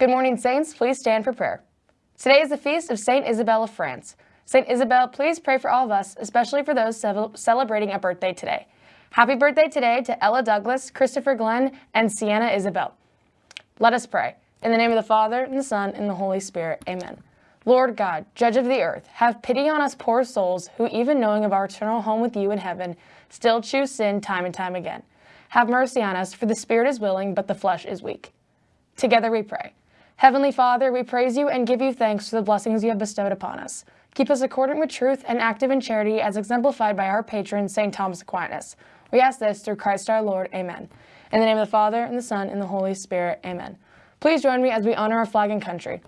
Good morning, Saints. Please stand for prayer. Today is the feast of St. Isabel of France. St. Isabel, please pray for all of us, especially for those celebrating a birthday today. Happy birthday today to Ella Douglas, Christopher Glenn, and Sienna Isabel. Let us pray. In the name of the Father, and the Son, and the Holy Spirit. Amen. Lord God, judge of the earth, have pity on us poor souls who, even knowing of our eternal home with you in heaven, still choose sin time and time again. Have mercy on us, for the spirit is willing, but the flesh is weak. Together we pray. Heavenly Father, we praise you and give you thanks for the blessings you have bestowed upon us. Keep us accordant with truth and active in charity as exemplified by our patron, St. Thomas Aquinas. We ask this through Christ our Lord. Amen. In the name of the Father, and the Son, and the Holy Spirit. Amen. Please join me as we honor our flag and country.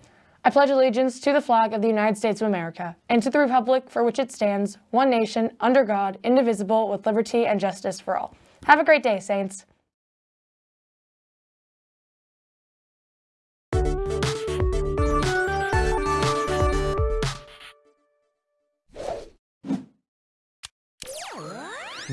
I pledge allegiance to the flag of the United States of America and to the republic for which it stands, one nation, under God, indivisible, with liberty and justice for all. Have a great day, Saints.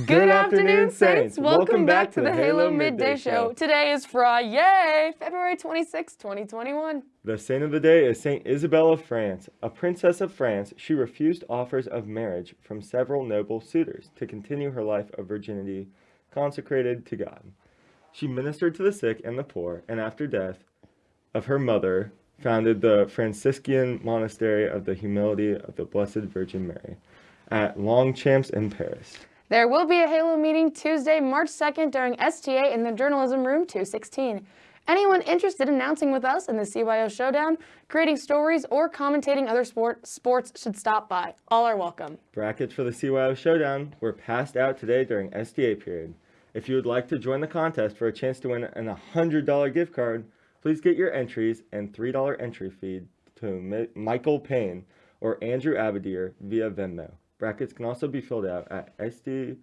Good, afternoon, Saints. Welcome, back, to the Halo Midday Show. Today is Friday, February 26, 2021. The saint of the day is Saint Isabel of France. A princess of France, she refused offers of marriage from several noble suitors to continue her life of virginity consecrated to God. She ministered to the sick and the poor, and after death of her mother, founded the Franciscan monastery of the Humility of the Blessed Virgin Mary at Longchamps in Paris. There will be a Halo meeting Tuesday, March 2nd during STA in the Journalism Room 216. Anyone interested in announcing with us in the CYO Showdown, creating stories, or commentating other sport, sports should stop by. All are welcome. Brackets for the CYO Showdown were passed out today during STA period. If you would like to join the contest for a chance to win an $100 gift card, please get your entries and $3 entry fee to Michael Payne or Andrew Abadir via Venmo. Brackets can also be filled out at stahalo.net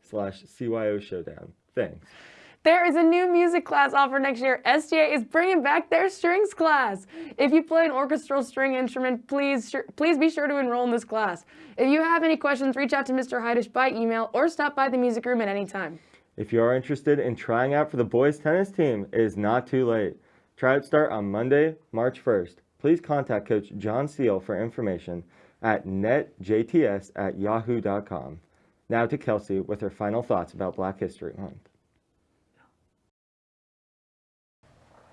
slash CYO Showdown. Thanks. There is a new music class offered next year. STA is bringing back their strings class. If you play an orchestral string instrument, please please be sure to enroll in this class. If you have any questions, reach out to Mr. Heidish by email or stop by the music room at any time. If you are interested in trying out for the boys tennis team, it is not too late. Tryouts start on Monday, March 1st. Please contact Coach John Steele for information at netjts at yahoo.com. Now to Kelsey with her final thoughts about Black History Month.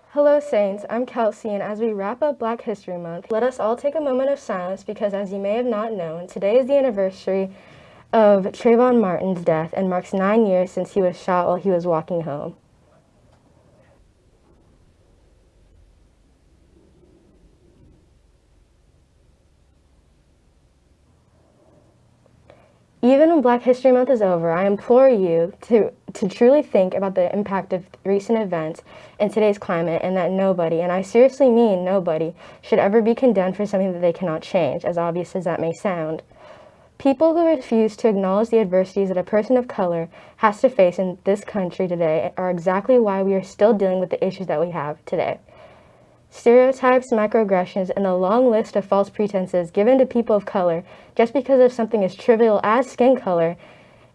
Hello Saints, I'm Kelsey and as we wrap up Black History Month, let us all take a moment of silence because as you may have not known, today is the anniversary of Trayvon Martin's death and marks nine years since he was shot while he was walking home. Even when Black History Month is over, I implore you to, to truly think about the impact of recent events in today's climate and that nobody, and I seriously mean nobody, should ever be condemned for something that they cannot change, as obvious as that may sound. People who refuse to acknowledge the adversities that a person of color has to face in this country today are exactly why we are still dealing with the issues that we have today. Stereotypes, microaggressions, and a long list of false pretenses given to people of color just because of something as trivial as skin color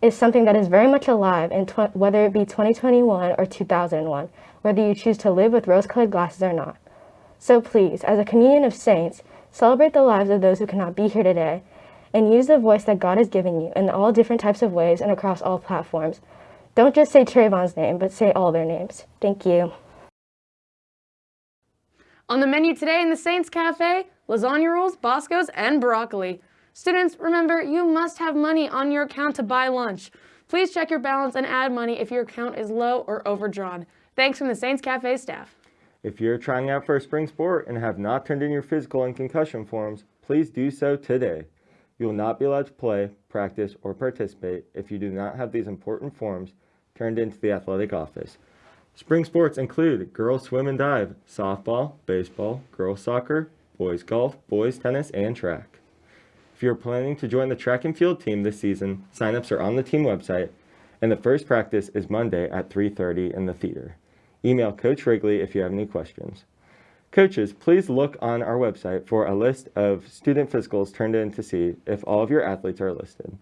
is something that is very much alive in whether it be 2021 or 2001, whether you choose to live with rose-colored glasses or not. So please, as a communion of saints, celebrate the lives of those who cannot be here today, and use the voice that God has given you in all different types of ways and across all platforms. Don't just say Trayvon's name, but say all their names. Thank you. On the menu today in the Saints Cafe, lasagna rolls, Boscos, and broccoli. Students, remember, you must have money on your account to buy lunch. Please check your balance and add money if your account is low or overdrawn. Thanks from the Saints Cafe staff. If you're trying out for a spring sport and have not turned in your physical and concussion forms, please do so today. You will not be allowed to play, practice, or participate if you do not have these important forms turned into the athletic office. Spring sports include girls swim and dive, softball, baseball, girls soccer, boys golf, boys tennis, and track. If you're planning to join the track and field team this season, signups are on the team website, and the first practice is Monday at 3.30 in the theater. Email Coach Wrigley if you have any questions. Coaches, please look on our website for a list of student physicals turned in to see if all of your athletes are listed.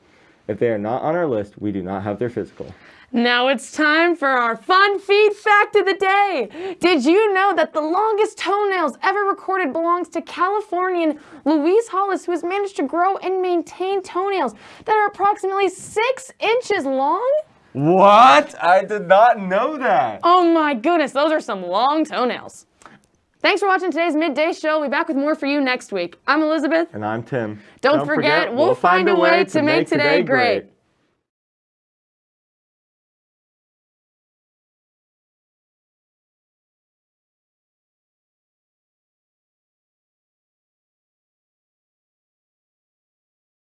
If they are not on our list, we do not have their physical. Now it's time for our fun feed fact of the day. Did you know that the longest toenails ever recorded belongs to Californian Louise Hollis, who has managed to grow and maintain toenails that are approximately six inches long? What? I did not know that. Oh my goodness, those are some long toenails. Thanks for watching today's midday show. We'll be back with more for you next week. I'm Elizabeth. And I'm Tim. Don't, forget, we'll, find, a way to make today great.